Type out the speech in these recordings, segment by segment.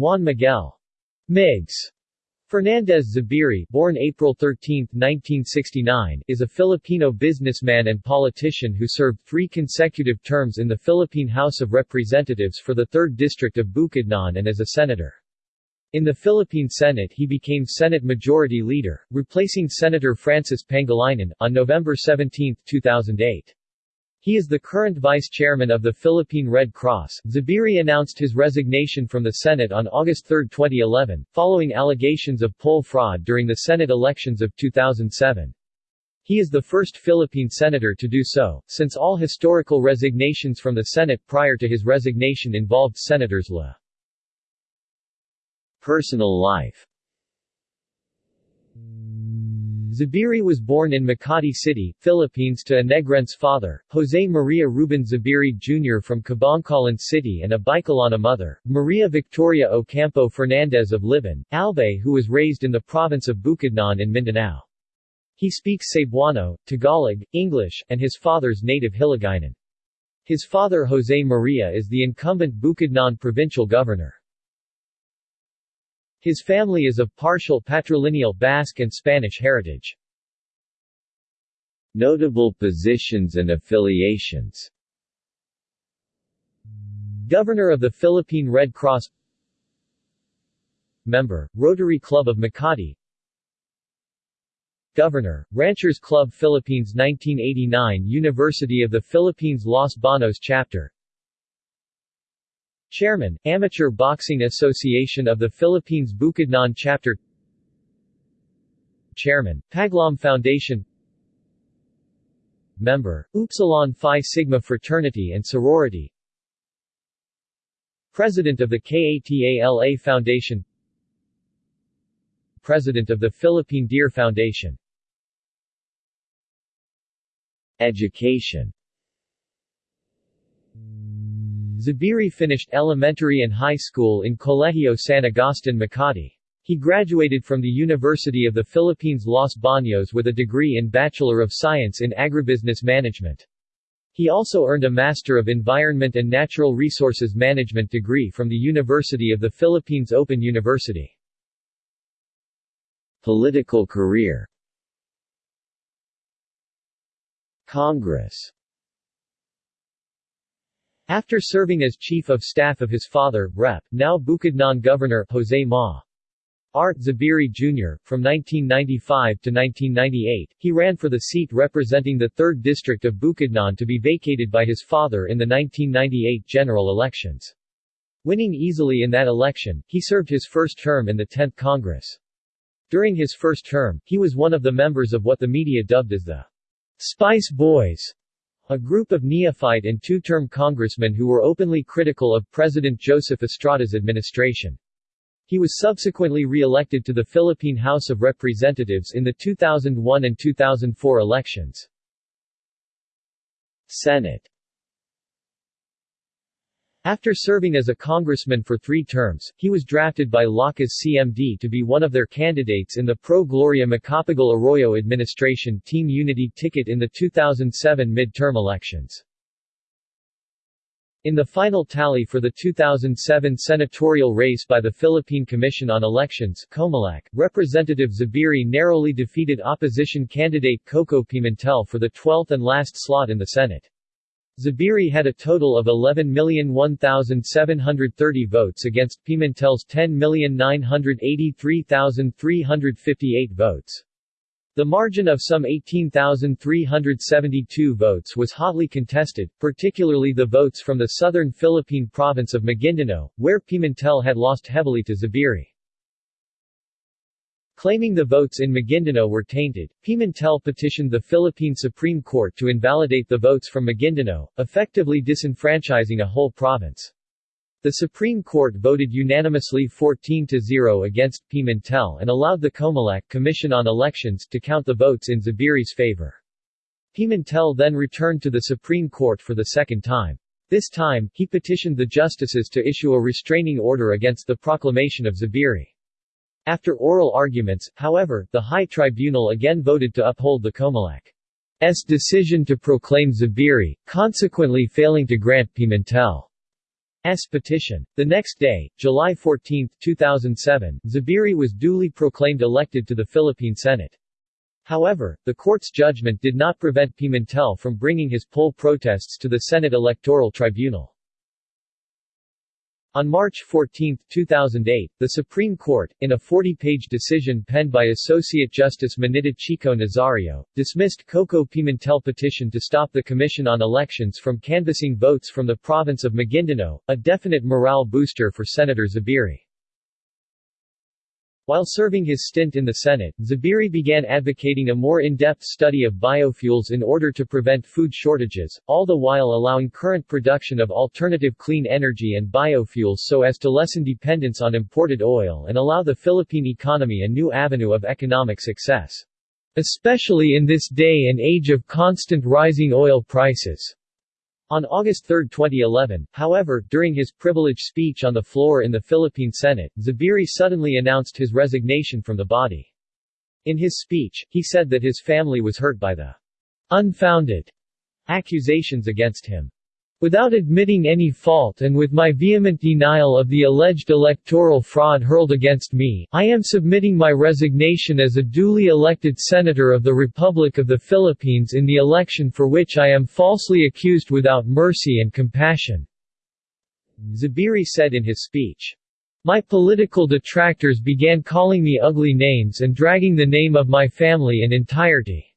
Juan Miguel Migs Fernandez Zubiri born April 13, 1969, is a Filipino businessman and politician who served three consecutive terms in the Philippine House of Representatives for the 3rd District of Bukidnon and as a senator. In the Philippine Senate he became Senate Majority Leader, replacing Senator Francis Pangilinan, on November 17, 2008. He is the current vice chairman of the Philippine Red Cross. Zubiri announced his resignation from the Senate on August 3, 2011, following allegations of poll fraud during the Senate elections of 2007. He is the first Philippine senator to do so, since all historical resignations from the Senate prior to his resignation involved Senators La. Personal life Zubiri was born in Makati City, Philippines to a Negrense father, Jose Maria Ruben Zubiri Jr. from Kabankalan City and a Bicolana mother, Maria Victoria Ocampo Fernandez of Libon, Albay who was raised in the province of Bukidnon in Mindanao. He speaks Cebuano, Tagalog, English, and his father's native Hiligaynon. His father Jose Maria is the incumbent Bukidnon provincial governor. His family is of partial patrilineal Basque and Spanish heritage. Notable positions and affiliations. Governor of the Philippine Red Cross. Member, Rotary Club of Makati. Governor, Ranchers Club Philippines 1989 University of the Philippines Los Banos Chapter Chairman, Amateur Boxing Association of the Philippines Bukidnon Chapter Chairman, Paglam Foundation Member, Upsilon Phi Sigma Fraternity and Sorority President of the KATALA Foundation President of the Philippine Deer Foundation Education Zubiri finished elementary and high school in Colegio San Agustin Makati. He graduated from the University of the Philippines Los Baños with a degree in Bachelor of Science in Agribusiness Management. He also earned a Master of Environment and Natural Resources Management degree from the University of the Philippines Open University. Political career Congress after serving as chief of staff of his father, Rep. now Bukidnon Governor Jose Ma. Art Zubiri Jr., from 1995 to 1998, he ran for the seat representing the 3rd District of Bukidnon to be vacated by his father in the 1998 general elections. Winning easily in that election, he served his first term in the 10th Congress. During his first term, he was one of the members of what the media dubbed as the Spice Boys, a group of neophyte and two-term congressmen who were openly critical of President Joseph Estrada's administration. He was subsequently re-elected to the Philippine House of Representatives in the 2001 and 2004 elections. Senate after serving as a congressman for three terms, he was drafted by Lakas CMD to be one of their candidates in the Pro Gloria Macapagal Arroyo administration Team Unity ticket in the 2007 midterm elections. In the final tally for the 2007 senatorial race by the Philippine Commission on Elections COMELEC, Representative Zubiri narrowly defeated opposition candidate Coco Pimentel for the 12th and last slot in the Senate. Zubiri had a total of 11,001,730 votes against Pimentel's 10,983,358 votes. The margin of some 18,372 votes was hotly contested, particularly the votes from the southern Philippine province of Maguindanao, where Pimentel had lost heavily to Zubiri. Claiming the votes in Maguindanao were tainted, Pimentel petitioned the Philippine Supreme Court to invalidate the votes from Maguindanao, effectively disenfranchising a whole province. The Supreme Court voted unanimously 14-0 against Pimentel and allowed the Comelec Commission on Elections to count the votes in Zubiri's favor. Pimentel then returned to the Supreme Court for the second time. This time, he petitioned the justices to issue a restraining order against the proclamation of Zubiri. After oral arguments, however, the High Tribunal again voted to uphold the Comelec's decision to proclaim Zubiri, consequently failing to grant Pimentel's petition. The next day, July 14, 2007, Zubiri was duly proclaimed elected to the Philippine Senate. However, the court's judgment did not prevent Pimentel from bringing his poll protests to the Senate Electoral Tribunal. On March 14, 2008, the Supreme Court, in a 40-page decision penned by Associate Justice Minita Chico Nazario, dismissed Coco Pimentel petition to stop the Commission on Elections from canvassing votes from the province of Maguindanao, a definite morale booster for Senator Zubiri. While serving his stint in the Senate, Zubiri began advocating a more in-depth study of biofuels in order to prevent food shortages, all the while allowing current production of alternative clean energy and biofuels so as to lessen dependence on imported oil and allow the Philippine economy a new avenue of economic success. Especially in this day and age of constant rising oil prices. On August 3, 2011, however, during his privileged speech on the floor in the Philippine Senate, Zubiri suddenly announced his resignation from the body. In his speech, he said that his family was hurt by the unfounded accusations against him. Without admitting any fault and with my vehement denial of the alleged electoral fraud hurled against me, I am submitting my resignation as a duly elected senator of the Republic of the Philippines in the election for which I am falsely accused without mercy and compassion." Zubiri said in his speech. My political detractors began calling me ugly names and dragging the name of my family in entirety.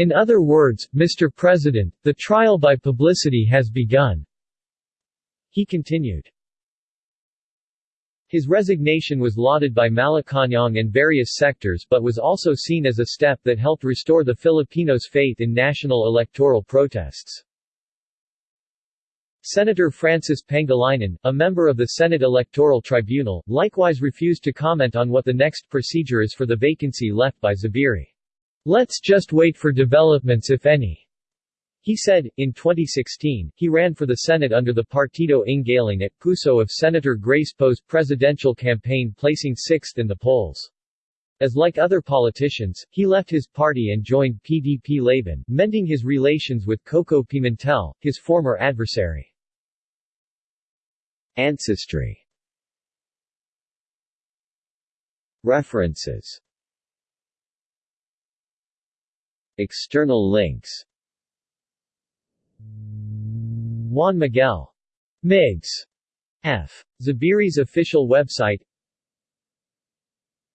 In other words, Mr. President, the trial by publicity has begun." He continued. His resignation was lauded by Malacañang and various sectors but was also seen as a step that helped restore the Filipinos' faith in national electoral protests. Senator Francis Pangilinan, a member of the Senate Electoral Tribunal, likewise refused to comment on what the next procedure is for the vacancy left by Zubiri. Let's just wait for developments if any. He said, in 2016, he ran for the Senate under the Partido ng Galing at Puso of Senator Grace Poe's presidential campaign placing sixth in the polls. As like other politicians, he left his party and joined PDP Laban, mending his relations with Coco Pimentel, his former adversary. Ancestry References External links Juan Miguel. Migs. F. Zubiri's official website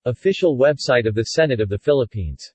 Official website of the Senate of the Philippines